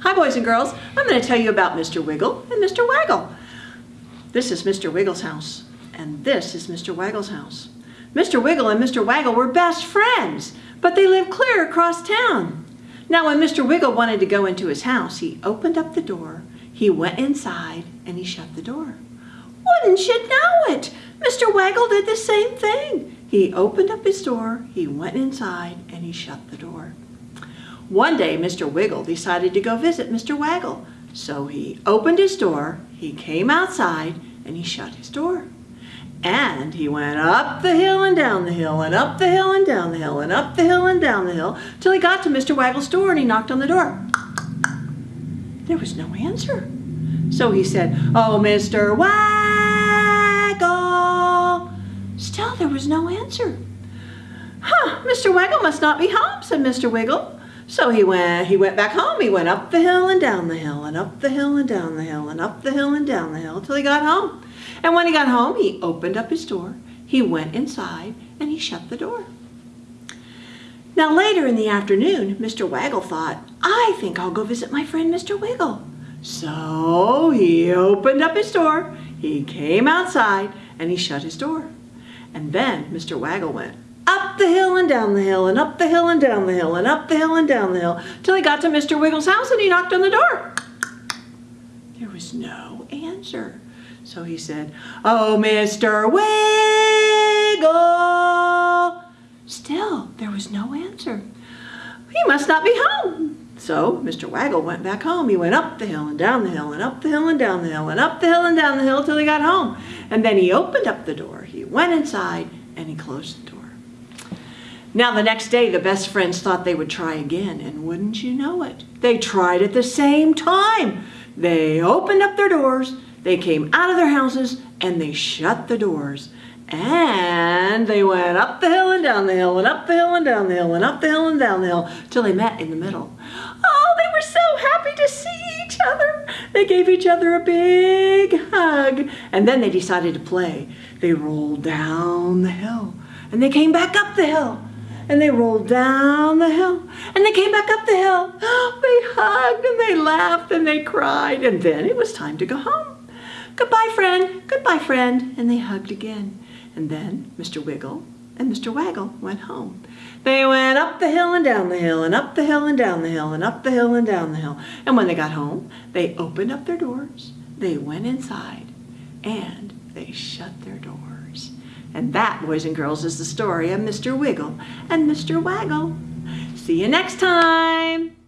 Hi boys and girls, I'm going to tell you about Mr. Wiggle and Mr. Waggle. This is Mr. Wiggle's house and this is Mr. Waggle's house. Mr. Wiggle and Mr. Waggle were best friends, but they lived clear across town. Now when Mr. Wiggle wanted to go into his house, he opened up the door, he went inside, and he shut the door. Wouldn't you know it? Mr. Waggle did the same thing. He opened up his door, he went inside, and he shut the door. One day, Mr. Wiggle decided to go visit Mr. Waggle. So he opened his door, he came outside, and he shut his door. And he went up the hill and down the hill, and up the hill and down the hill, and up the hill and down the hill, till he got to Mr. Waggle's door and he knocked on the door. There was no answer. So he said, Oh, Mr. Waggle. Still, there was no answer. Huh, Mr. Waggle must not be home, said Mr. Wiggle. So he went, he went back home. He went up the hill and down the hill and up the hill and down the hill and up the hill and down the hill till he got home. And when he got home, he opened up his door, he went inside, and he shut the door. Now later in the afternoon, Mr. Waggle thought, I think I'll go visit my friend Mr. Wiggle. So he opened up his door, he came outside, and he shut his door. And then Mr. Waggle went, up the hill and down the hill and up the hill and down the hill and up the hill and down the hill till he got to Mr. Wiggle's house and he knocked on the door. There was no answer. So he said, Oh, Mr. Wiggle. Still, there was no answer. He must not be home. So Mr. Waggle went back home. He went up the hill and down the hill and up the hill and down the hill and up the hill and down the hill till he got home. And then he opened up the door. He went inside and he closed the door. Now the next day, the best friends thought they would try again, and wouldn't you know it, they tried at the same time. They opened up their doors, they came out of their houses, and they shut the doors. And they went up the hill and down the hill, and up the hill and down the hill, and up the hill and down the hill, till they met in the middle. Oh, they were so happy to see each other. They gave each other a big hug, and then they decided to play. They rolled down the hill, and they came back up the hill and they rolled down the hill and they came back up the hill. They hugged and they laughed and they cried and then it was time to go home. Goodbye, friend. Goodbye, friend. And they hugged again. And then Mr. Wiggle and Mr. Waggle went home. They went up the hill and down the hill and up the hill and down the hill and up the hill and down the hill. And when they got home, they opened up their doors, they went inside, and they shut their doors. And that, boys and girls, is the story of Mr. Wiggle and Mr. Waggle. See you next time.